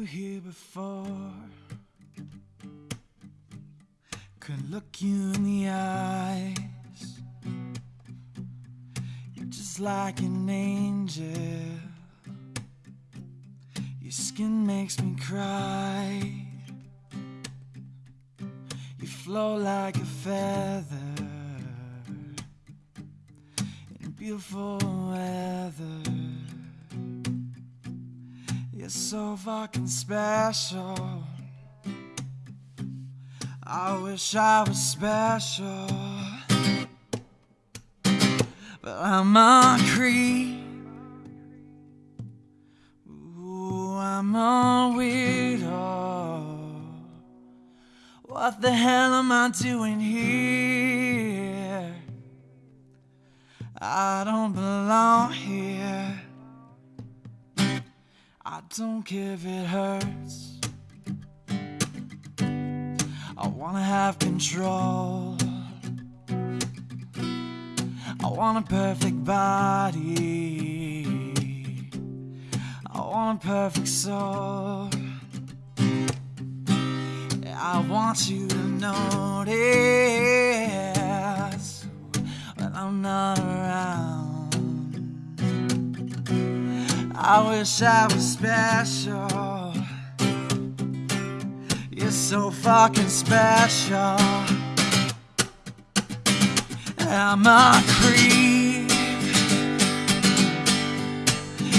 were here before. Could look you in the eyes. You're just like an angel. Your skin makes me cry. You flow like a feather in beautiful weather. You're so fucking special. I wish I was special, but I'm a creep. Ooh, I'm a weirdo. What the hell am I doing here? I don't belong here. I don't care if it hurts. I wanna have control. I want a perfect body. I want a perfect soul. I want you to notice when I'm not around. I wish I was special. You're so fucking special. I'm a creep.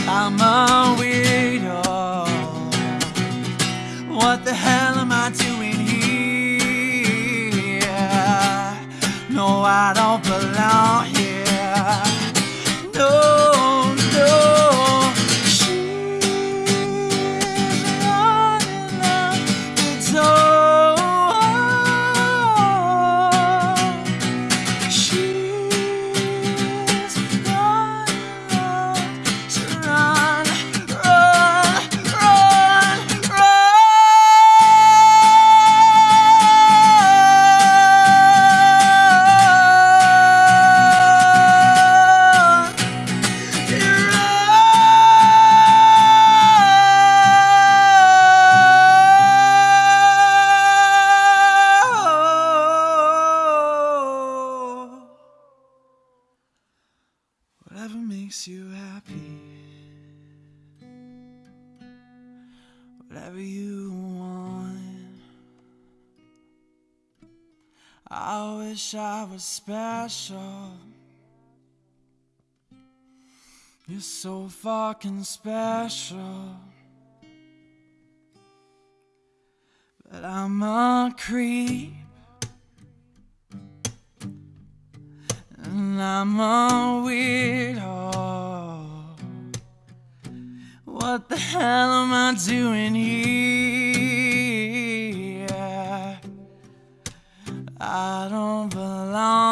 I'm a weirdo. What the hell am I doing here? No, I don't belong here. Whatever makes you happy, whatever you want. I wish I was special. You're so fucking special. But I'm a creep. I'm a weirdo. What the hell am I doing here? I don't belong